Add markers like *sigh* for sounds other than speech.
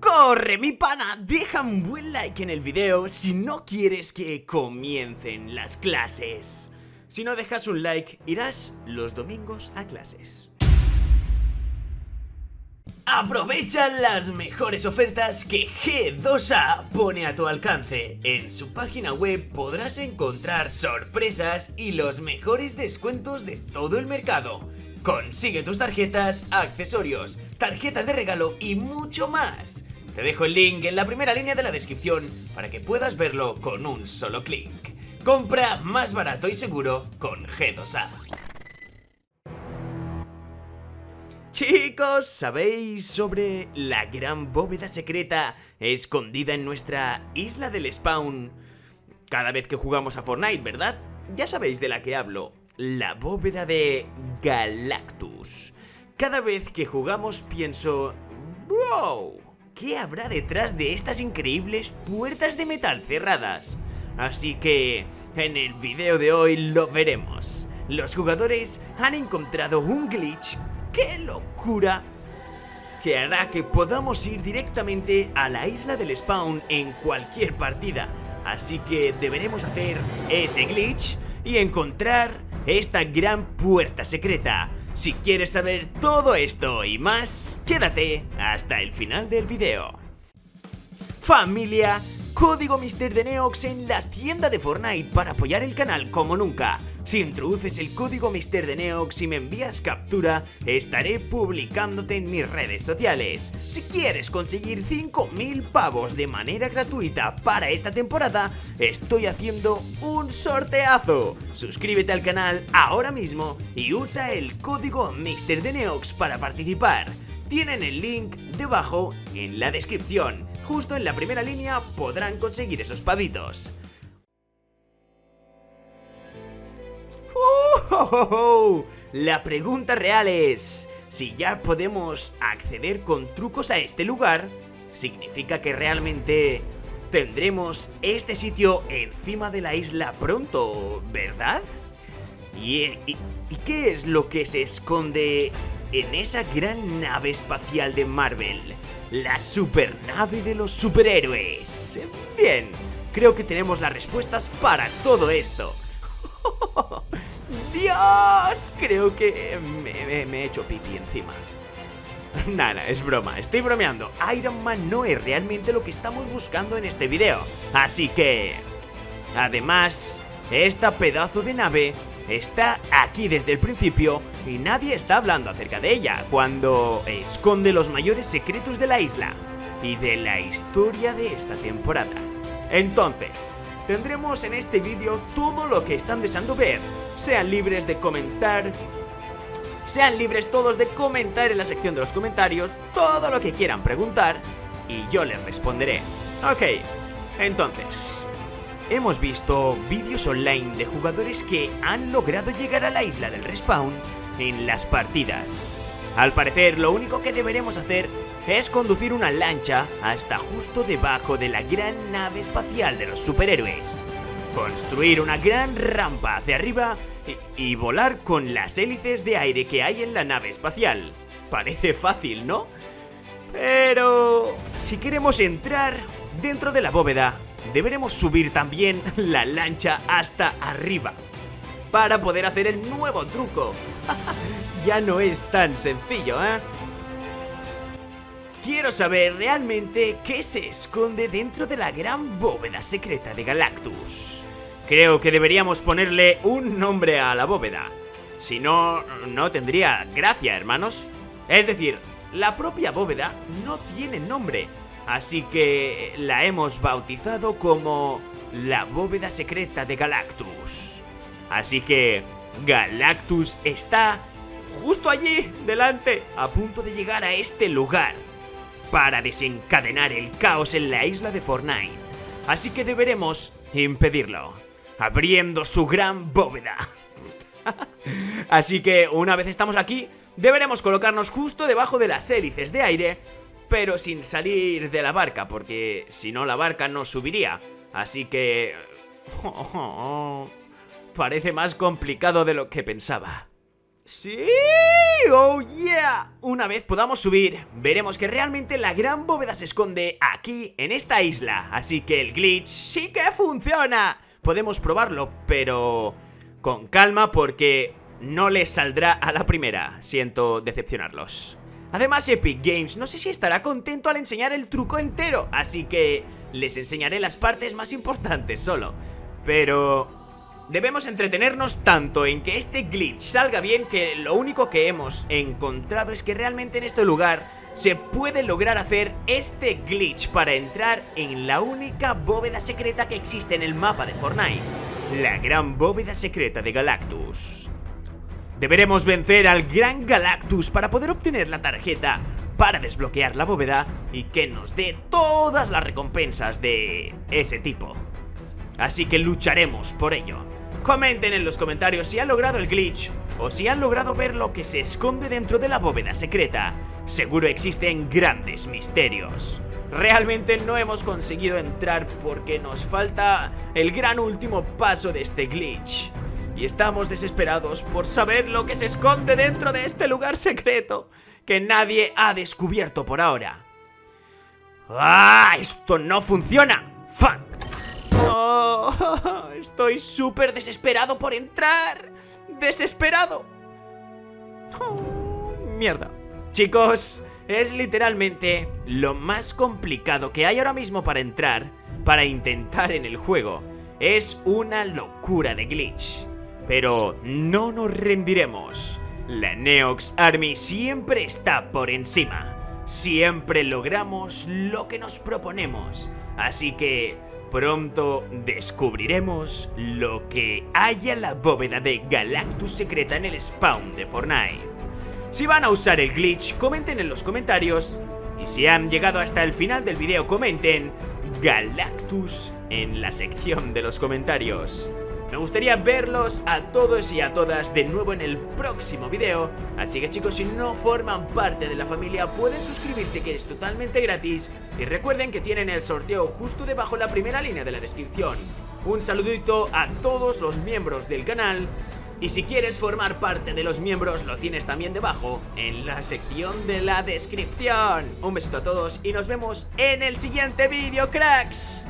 ¡Corre, mi pana! Deja un buen like en el video si no quieres que comiencen las clases. Si no dejas un like, irás los domingos a clases. Aprovecha las mejores ofertas que G2A pone a tu alcance. En su página web podrás encontrar sorpresas y los mejores descuentos de todo el mercado. Consigue tus tarjetas, accesorios, tarjetas de regalo y mucho más. Te dejo el link en la primera línea de la descripción para que puedas verlo con un solo clic. Compra más barato y seguro con G2A. Chicos, ¿sabéis sobre la gran bóveda secreta escondida en nuestra isla del spawn? Cada vez que jugamos a Fortnite, ¿verdad? Ya sabéis de la que hablo la bóveda de Galactus. Cada vez que jugamos pienso, ¡Wow! ¿Qué habrá detrás de estas increíbles puertas de metal cerradas? Así que, en el video de hoy lo veremos. Los jugadores han encontrado un glitch, ¡qué locura! Que hará que podamos ir directamente a la isla del spawn en cualquier partida. Así que deberemos hacer ese glitch y encontrar esta gran puerta secreta. Si quieres saber todo esto y más, quédate hasta el final del video. Familia, código Mister de Neox en la tienda de Fortnite para apoyar el canal como nunca. Si introduces el código Mister de Neox y me envías captura, estaré publicándote en mis redes sociales. Si quieres conseguir 5000 pavos de manera gratuita para esta temporada, estoy haciendo un sorteazo. Suscríbete al canal ahora mismo y usa el código Mister de Neox para participar. Tienen el link debajo en la descripción. Justo en la primera línea podrán conseguir esos pavitos. La pregunta real es, si ya podemos acceder con trucos a este lugar, significa que realmente tendremos este sitio encima de la isla pronto, ¿verdad? ¿Y, qué es lo que se esconde en esa gran nave espacial de Marvel? La supernave de los superhéroes. Bien, creo que tenemos las respuestas para todo esto. *laughs* ¡Dios! Creo que me, he hecho pipí encima. Nada, es broma, estoy bromeando. Iron Man no es realmente lo que estamos buscando en este video. Así que... Además, esta pedazo de nave está aquí desde el principio y nadie está hablando acerca de ella cuando esconde los mayores secretos de la isla y de la historia de esta temporada. Entonces, tendremos en este vídeo todo lo que están deseando ver. Sean libres de comentar, sean libres todos de comentar en la sección de los comentarios todo lo que quieran preguntar y yo les responderé. Ok, entonces, hemos visto vídeos online de jugadores que han logrado llegar a la isla del respawn en las partidas. Al parecer, lo único que deberemos hacer es conducir una lancha hasta justo debajo de la gran nave espacial de los superhéroes, construir una gran rampa hacia arriba y, volar con las hélices de aire que hay en la nave espacial. Parece fácil, ¿no? Pero... si queremos entrar dentro de la bóveda, deberemos subir también la lancha hasta arriba para poder hacer el nuevo truco. *laughs* ya no es tan sencillo, ¿eh? Quiero saber realmente qué se esconde dentro de la gran bóveda secreta de Galactus. Creo que deberíamos ponerle un nombre a la bóveda. Si no, no tendría gracia, hermanos. Es decir, la propia bóveda no tiene nombre. Así que la hemos bautizado como la bóveda secreta de Galactus. Así que Galactus está justo allí, delante, a punto de llegar a este lugar para desencadenar el caos en la isla de Fortnite. Así que deberemos impedirlo, abriendo su gran bóveda. *laughs* Así que una vez estamos aquí, deberemos colocarnos justo debajo de las hélices de aire, pero sin salir de la barca, porque si no la barca no subiría. Así que... *laughs* parece más complicado de lo que pensaba. ¡Sí! ¡Oh yeah! Una vez podamos subir, veremos que realmente la gran bóveda se esconde aquí, en esta isla Así que el glitch sí que funciona Podemos probarlo, pero... Con calma porque no les saldrá a la primera Siento decepcionarlos Además Epic Games no sé si estará contento al enseñar el truco entero Así que les enseñaré las partes más importantes solo Pero Debemos entretenernos tanto en que este glitch salga bien que lo único que hemos encontrado es que realmente en este lugar se puede lograr hacer este glitch para entrar en la única bóveda secreta que existe en el mapa de Fortnite, la gran bóveda secreta de Galactus. Deberemos vencer al gran Galactus para poder obtener la tarjeta para desbloquear la bóveda y que nos dé todas las recompensas de ese tipo. Así que lucharemos por ello. Comenten en los comentarios si han logrado el glitch o si han logrado ver lo que se esconde dentro de la bóveda secreta. Seguro existen grandes misterios. Realmente no hemos conseguido entrar porque nos falta el gran último paso de este glitch. Y estamos desesperados por saber lo que se esconde dentro de este lugar secreto que nadie ha descubierto por ahora. ¡Ah! ¡Esto no funciona! ¡Fuck! *laughs* estoy súper desesperado por entrar. ¡Desesperado! Oh, mierda. Chicos, es literalmente lo más complicado que hay ahora mismo para entrar, para intentar en el juego. Es una locura de glitch. Pero no nos rendiremos. La Neox Army siempre está por encima. Siempre logramos lo que nos proponemos. Así que Pronto descubriremos lo que hay en la bóveda de Galactus secreta en el spawn de Fortnite. Si van a usar el glitch, comenten en los comentarios. Y si han llegado hasta el final del video, comenten Galactus en la sección de los comentarios. Me gustaría verlos a todos y a todas de nuevo en el próximo video. Así que chicos, si no forman parte de la familia pueden suscribirse que es totalmente gratis. Y recuerden que tienen el sorteo justo debajo la primera línea de la descripción. Un saludito a todos los miembros del canal. Y si quieres formar parte de los miembros lo tienes también debajo en la sección de la descripción. Un besito a todos y nos vemos en el siguiente vídeo cracks